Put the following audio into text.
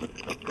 Gracias.